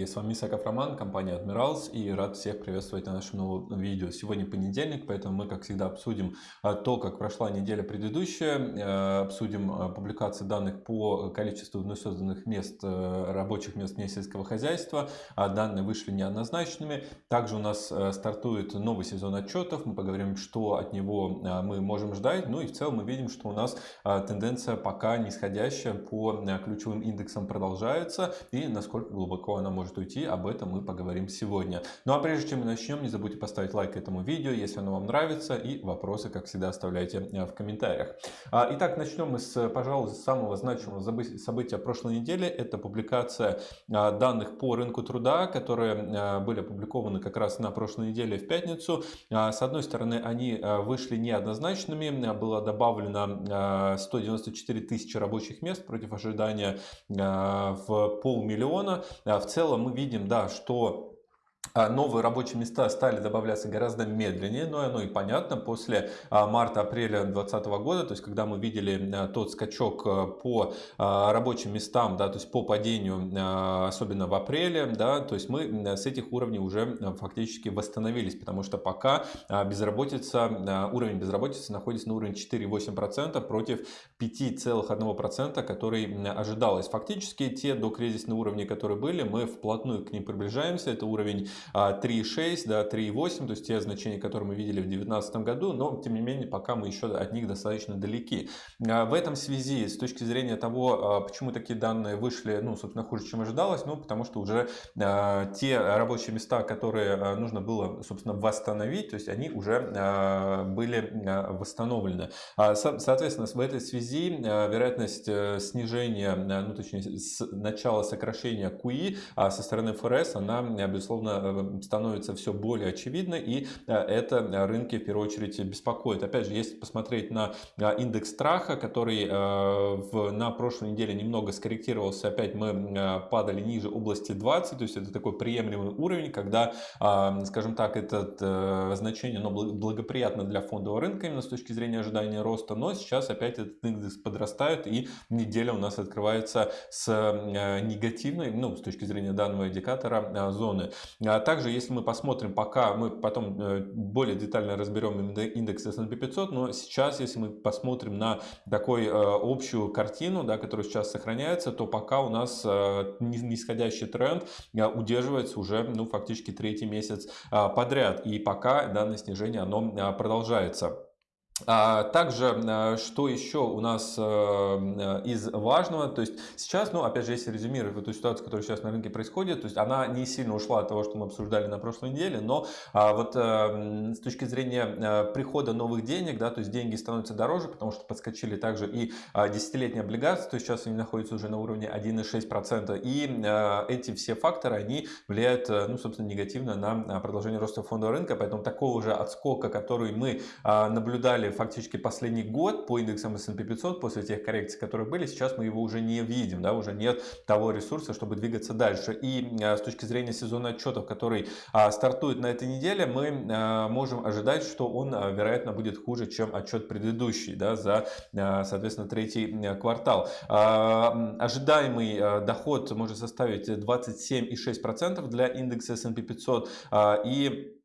Коллеги, с вами Исаков Роман, компания Admirals и рад всех приветствовать на нашем новом видео. Сегодня понедельник, поэтому мы, как всегда, обсудим а, то, как прошла неделя предыдущая, э, обсудим а, публикации данных по количеству вновь созданных мест, э, рабочих мест вне сельского хозяйства. А, данные вышли неоднозначными. Также у нас э, стартует новый сезон отчетов, мы поговорим, что от него мы можем ждать. Ну и в целом мы видим, что у нас тенденция пока нисходящая по ключевым индексам продолжается и насколько глубоко она может уйти, об этом мы поговорим сегодня. Ну а прежде чем мы начнем, не забудьте поставить лайк этому видео, если оно вам нравится, и вопросы, как всегда, оставляйте э, в комментариях. А, итак, начнем мы с, пожалуй, самого значимого события прошлой недели. Это публикация а, данных по рынку труда, которые а, были опубликованы как раз на прошлой неделе в пятницу. С одной стороны, они вышли неоднозначными, было добавлено 194 тысячи рабочих мест против ожидания в полмиллиона. В целом мы видим, да, что новые рабочие места стали добавляться гораздо медленнее, но оно и понятно после а, марта-апреля 2020 года, то есть когда мы видели а, тот скачок по рабочим местам, да, то есть по падению, особенно в апреле, да, то есть мы с этих уровней уже фактически восстановились, потому что пока безработица, уровень безработицы находится на уровне 4,8% против 5,1%, который ожидалось. Фактически те докризисные уровни, которые были, мы вплотную к ним приближаемся, это уровень 3,6, да, 3,8, то есть те значения, которые мы видели в 2019 году, но тем не менее пока мы еще от них достаточно далеки. А, в этом связи, с точки зрения того, а, почему такие данные вышли, ну, собственно, хуже, чем ожидалось, ну, потому что уже а, те рабочие места, которые нужно было, собственно, восстановить, то есть они уже были восстановлены. Соответственно, в этой связи вероятность э, снижения, ну, точнее, с начала сокращения QE со стороны ФРС, она, безусловно, становится все более очевидно, и э, это рынки в первую очередь беспокоит. Опять же, если посмотреть на э, индекс страха, который на прошлой неделе немного скорректировался, опять мы падали ниже области 20, то есть это такой приемлемый уровень, когда, скажем так, это значение оно благоприятно для фондового рынка именно с точки зрения ожидания роста, но сейчас опять этот индекс подрастает, и неделя у нас открывается с негативной, ну, с точки зрения данного индикатора, зоны. Также, если мы посмотрим, пока мы потом э, более детально разберем индекс S&P 500, но сейчас, если мы посмотрим на такую э, общую картину, да, которая сейчас сохраняется, то пока у нас э, нисходящий тренд удерживается уже ну, фактически третий месяц подряд. И пока данное снижение оно продолжается. А также, а, что еще у нас э, э, из важного, то есть сейчас, ну, опять же, если резюмировать эту ситуацию, которая сейчас на рынке происходит, то есть она не сильно ушла от того, что мы обсуждали на прошлой неделе, но а, вот э, с точки зрения прихода новых денег, да, то есть деньги становятся дороже, потому что подскочили также и десятилетние облигации, то есть сейчас они находятся уже на уровне 1,6%, и эти все факторы, они влияют, ну, собственно, негативно на продолжение роста фондового рынка, поэтому такого же отскока, который мы наблюдали фактически последний год по индексам S&P 500 после тех коррекций, которые были, сейчас мы его уже не видим, да, уже нет того ресурса, чтобы двигаться дальше. И а, с точки зрения сезона отчетов, который а, стартует на этой неделе, мы а, можем ожидать, что он, вероятно, будет хуже, чем отчет предыдущий, да, за, соответственно, третий квартал. Ожидаемый доход может составить 27,6% для индекса S&P 500 и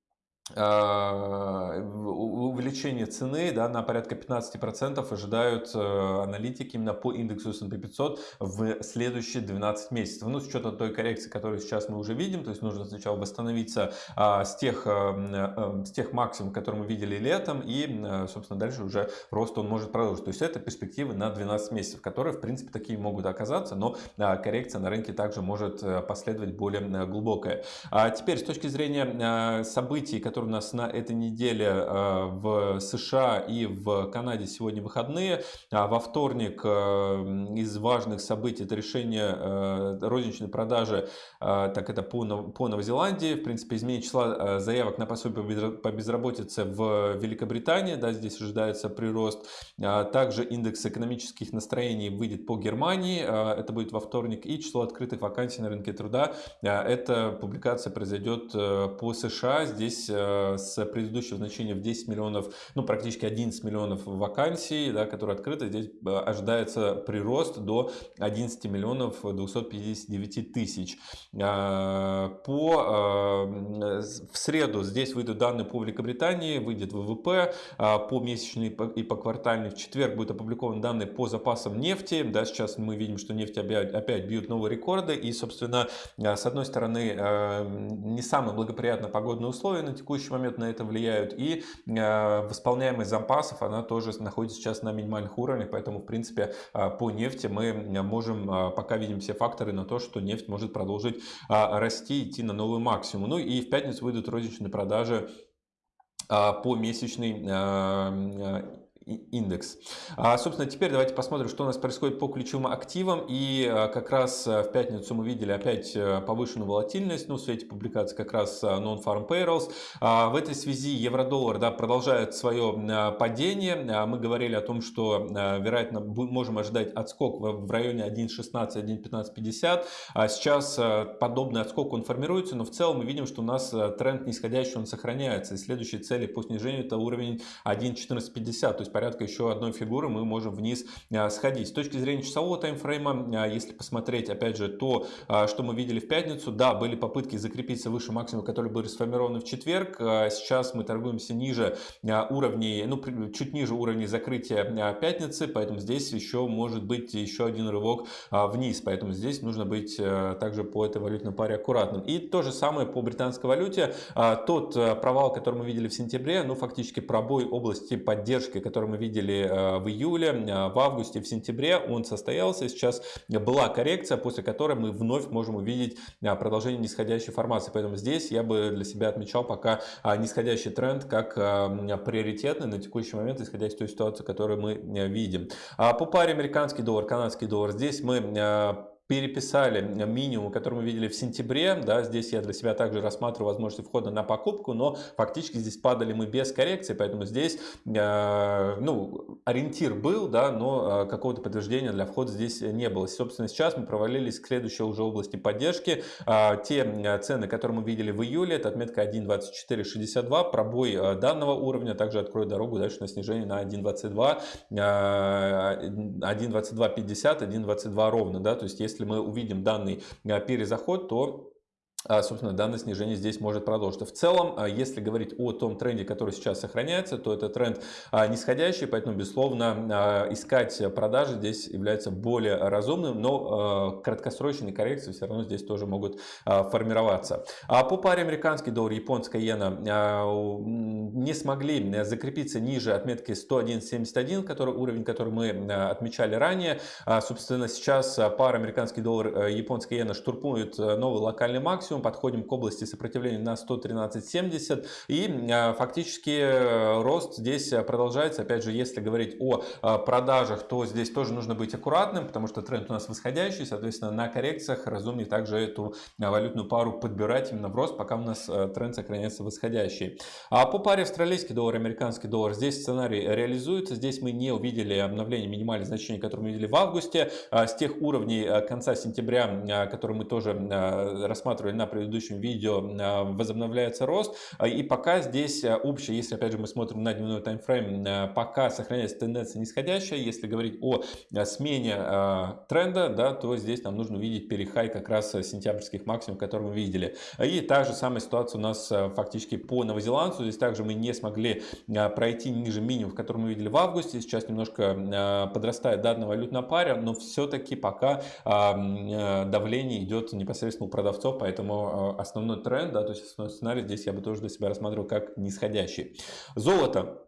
увеличение цены да, на порядка 15% ожидают э, аналитики именно по индексу S&P 500 в следующие 12 месяцев. Ну, с учетом той коррекции, которую сейчас мы уже видим, то есть нужно сначала восстановиться а, с, тех, а, с тех максимум, которые мы видели летом, и, собственно, дальше уже рост он может продолжить. То есть это перспективы на 12 месяцев, которые, в принципе, такие могут оказаться, но коррекция на рынке также может последовать более глубокая. А теперь, с точки зрения событий, которые которые у нас на этой неделе э, в США и в Канаде сегодня выходные. А во вторник э, из важных событий это решение э, розничной продажи, так это по, по Новозеландии, в принципе, изменение числа заявок на пособие по безработице в Великобритании, да, здесь ожидается прирост. А также индекс экономических настроений выйдет по Германии, это будет во вторник, и число открытых вакансий на рынке труда, эта публикация произойдет по США, здесь с предыдущего значения в 10 миллионов, ну практически 11 миллионов вакансий, да, которые открыты. Здесь ожидается прирост до 11 миллионов 259 тысяч. По, в среду здесь выйдут данные по Великобритании, выйдет ВВП по месячной и по квартальной. В четверг будут опубликованы данные по запасам нефти. Да, сейчас мы видим, что нефть опять, опять бьют новые рекорды. И, собственно, с одной стороны, не самые благоприятные погодные условия на текущий момент на это влияют. И восполняемость запасов, она тоже находится сейчас на минимальных уровнях. Поэтому, в принципе, по нефти мы можем, пока видим все факторы на то, что нефть может продолжить расти, идти на новый максимум. Ну и в пятницу выйдут розничные продажи по месячной индекс. А, собственно, теперь давайте посмотрим, что у нас происходит по ключевым активам. И а, как раз а, в пятницу мы видели опять э, повышенную волатильность, ну, в свете публикации как раз а, Non-Farm Payrolls. А, в этой связи евро-доллар да, продолжает свое падение. Мы говорили о том, что, вероятно, можем ожидать отскок в районе 1.16, 1.1550. Сейчас подобный отскок он формируется, но в целом мы видим, что у нас тренд нисходящий, он сохраняется. И следующие цели по снижению это уровень 1.1450. То есть порядка еще одной фигуры мы можем вниз а, сходить. С точки зрения часового таймфрейма, а, если посмотреть, опять же, то, а, что мы видели в пятницу, да, были попытки закрепиться выше максимума, которые были сформированы в четверг. Сейчас мы торгуемся ниже уровней, ну, чуть ниже уровней закрытия пятницы, поэтому здесь еще может быть еще один рывок вниз, поэтому здесь нужно быть также по этой валютной паре аккуратным. И то же самое по британской валюте. Тот провал, который мы видели в сентябре, ну, фактически пробой области поддержки, который который мы видели э, в июле, э, в августе, в сентябре, он состоялся. Сейчас была коррекция, после которой мы вновь можем увидеть э, продолжение нисходящей формации. Поэтому здесь я бы для себя отмечал пока нисходящий тренд как приоритетный на текущий момент, исходя из той ситуации, которую мы видим. А по паре американский доллар, канадский доллар, здесь мы переписали минимум, который мы видели в сентябре. Да, здесь я для себя также рассматриваю возможность входа на покупку, но фактически здесь падали мы без коррекции, поэтому здесь э, ну, ориентир был, да, но э, какого-то подтверждения для входа здесь не было. Собственно, сейчас мы провалились к следующей уже области поддержки. Э, те э, цены, которые мы видели в июле, это отметка 1.2462, пробой э, данного уровня также откроет дорогу дальше на снижение на 1.22, э, 1.2250, 1.22 ровно, да, то есть если если мы увидим данный а, перезаход, то собственно, данное снижение здесь может продолжиться. В целом, а, если говорить о том тренде, который сейчас сохраняется, то это тренд а, нисходящий, поэтому, безусловно, искать продажи здесь является более разумным, но краткосрочные коррекции все равно здесь тоже могут формироваться. По паре американский доллар, японская иена не смогли закрепиться ниже отметки 101.71, который, уровень, который мы отмечали ранее. Собственно, сейчас пара американский доллар, японская иена штурпует новый локальный максимум, максимум, подходим к области сопротивления на 113.70 и а, фактически э, рост здесь продолжается. Опять же, если говорить о а, продажах, то здесь тоже нужно быть аккуратным, потому что тренд у нас восходящий, соответственно, на коррекциях разумнее также эту а, валютную пару подбирать именно в рост, пока у нас тренд сохраняется восходящий. А по паре австралийский доллар, американский доллар, здесь сценарий реализуется. Здесь мы не увидели обновление минимальных значений, которые мы видели в августе. С тех уровней конца сентября, которые мы тоже рассматривали на на предыдущем видео а, возобновляется рост. А, и пока здесь а, общее, если опять же мы смотрим на дневной таймфрейм, пока сохраняется тенденция нисходящая. Если говорить о смене тренда, да, то здесь нам нужно увидеть перехай как раз сентябрьских максимумов, которые мы видели. И та же самая ситуация у нас фактически по новозеландцу. Здесь также мы не смогли пройти ниже минимум, который мы видели в августе. Сейчас немножко подрастает данная валютная пара, но все-таки пока давление идет непосредственно у продавцов, поэтому Э, основной тренд, да, то есть основной сценарий здесь я бы тоже для себя рассматривал как нисходящий. Золото.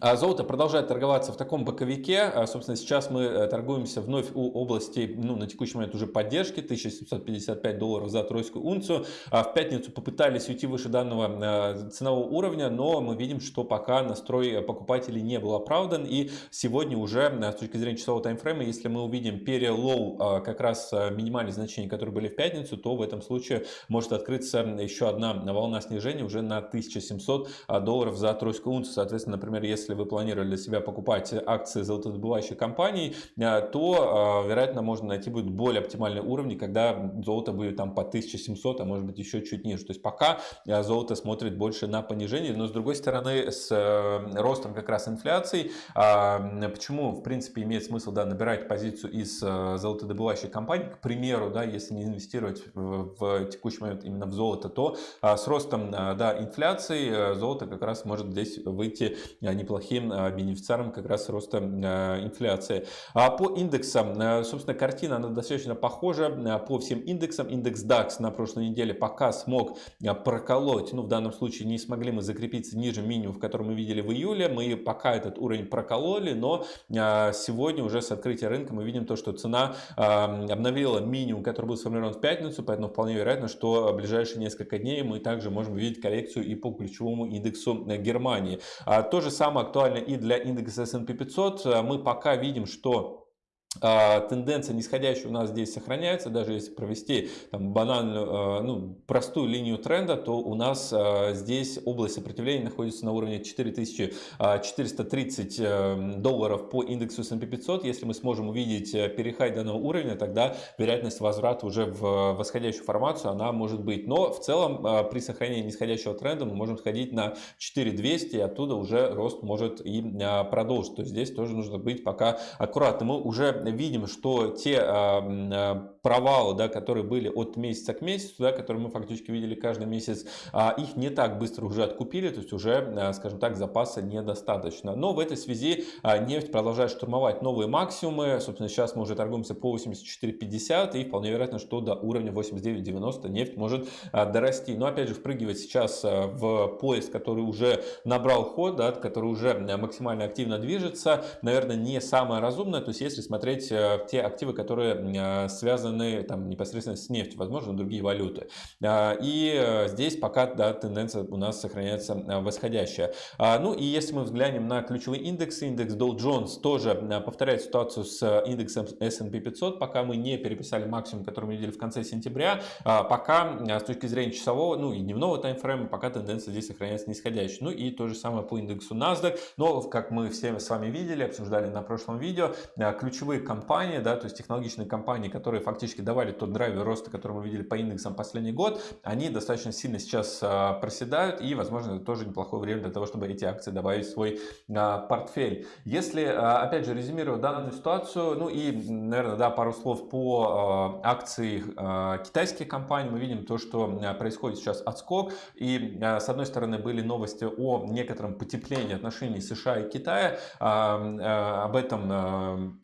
А золото продолжает торговаться в таком боковике. А, собственно, сейчас мы э, торгуемся вновь у области, ну, на текущий момент уже поддержки, 1755 долларов за тройскую унцию. А в пятницу попытались уйти выше данного э, ценового уровня, но мы видим, что пока настрой покупателей не был оправдан. И сегодня уже, э, с точки зрения часового таймфрейма, если мы увидим перелоу как раз минимальные значения, которые были в пятницу, то в этом случае может открыться еще одна волна снижения уже на 1700 долларов за тройскую унцию. Соответственно, например, если если вы планировали для себя покупать акции золотодобывающих компаний, то, вероятно, можно найти будет более оптимальные уровни, когда золото будет там по 1700, а может быть еще чуть ниже. То есть пока золото смотрит больше на понижение, но с другой стороны, с ростом как раз инфляции, почему, в принципе, имеет смысл да, набирать позицию из золотодобывающих компаний, к примеру, да, если не инвестировать в, в текущий момент именно в золото, то с ростом да, инфляции золото как раз может здесь выйти а, неплохим а, бенефициаром как раз роста а, инфляции. А по индексам, собственно, картина она достаточно похожа по всем индексам. Индекс DAX на прошлой неделе пока смог проколоть, ну в данном случае не смогли мы закрепиться ниже минимума, который мы видели в июле. Мы пока этот уровень прокололи, но сегодня уже с открытия рынка мы видим то, что цена обновила минимум, который был сформирован в пятницу, поэтому вполне вероятно, что в ближайшие несколько дней мы также можем увидеть коррекцию и по ключевому индексу э, Германии. То же самое актуально и для индекса S&P 500. Мы пока видим, что тенденция нисходящая у нас здесь сохраняется, даже если провести там, банальную, а, ну, простую линию тренда, то у нас а, здесь область сопротивления находится на уровне 4430 э, долларов по индексу S&P 500. Если мы сможем увидеть э, перехай данного уровня, тогда вероятность возврата уже в восходящую формацию, она может быть. Но в целом при сохранении нисходящего тренда мы можем сходить на 4200, и оттуда уже рост может и продолжить. То есть здесь тоже нужно быть пока аккуратным. Мы уже видим, что те а, а, провалы, да, которые были от месяца к месяцу, да, которые мы фактически видели каждый месяц, а, их не так быстро уже откупили, то есть уже, скажем так, запаса недостаточно. Но в этой связи нефть продолжает штурмовать новые максимумы. Собственно, сейчас мы уже торгуемся по 84.50 и вполне вероятно, что до уровня 89.90 нефть может дорасти. Но опять же, впрыгивать сейчас в поезд, который уже набрал ход, да, который уже максимально активно движется, наверное, не самое разумное. То есть, если смотреть те активы, которые э, связаны там, непосредственно с нефтью, возможно, другие валюты. А, и э, здесь пока да, тенденция у нас сохраняется восходящая. А, ну и если мы взглянем на ключевые индексы, индекс Dow Jones тоже повторяет ситуацию с индексом S&P 500, пока мы не переписали максимум, который мы видели в конце сентября, а, пока с точки зрения часового, ну и дневного таймфрейма, пока тенденция здесь сохраняется нисходящей. Ну и то же самое по индексу NASDAQ, но как мы все с вами видели, обсуждали на прошлом видео, ключевые компании, да, то есть технологичные компании, которые фактически давали тот драйвер роста, который мы видели по индексам последний год, они достаточно сильно сейчас а, проседают, и, возможно, это тоже неплохое время для того, чтобы эти акции добавить в свой а, портфель. Если, а, опять же, резюмировать данную ситуацию, ну и, наверное, да, пару слов по акции китайских компаний, мы видим то, что происходит сейчас отскок, и, с одной стороны, были новости о некотором потеплении отношений США и Китая, об этом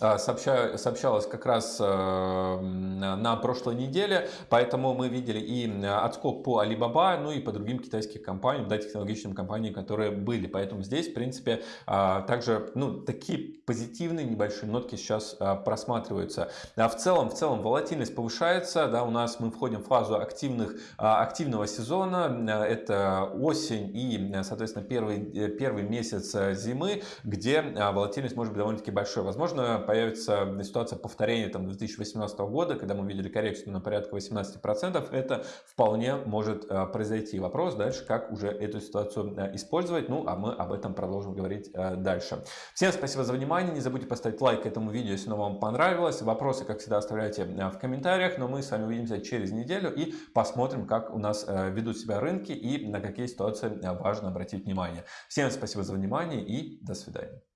сообща, сообщалось как раз э, на прошлой неделе, поэтому мы видели и отскок по Alibaba, ну и по другим китайским компаниям, да, технологичным компаниям, которые были. Поэтому здесь, в принципе, а, также ну, такие позитивные небольшие нотки сейчас а, просматриваются. А в целом, в целом волатильность повышается, да, у нас мы входим в фазу активных, активного сезона, это осень и, соответственно, первый, э, первый месяц э, зимы, где волатильность может быть довольно-таки большой. Возможно, появится ситуация повторения там, 2018 года, когда мы видели коррекцию на порядка 18%, это вполне может э, произойти. Вопрос дальше, как уже эту ситуацию э, использовать, ну а мы об этом продолжим говорить э, дальше. Всем спасибо за внимание, не забудьте поставить лайк этому видео, если оно вам понравилось. Вопросы, как всегда, оставляйте в комментариях, но мы с вами увидимся через неделю и посмотрим, как у нас ведут себя рынки и на какие ситуации важно обратить внимание. Всем спасибо за внимание и до свидания.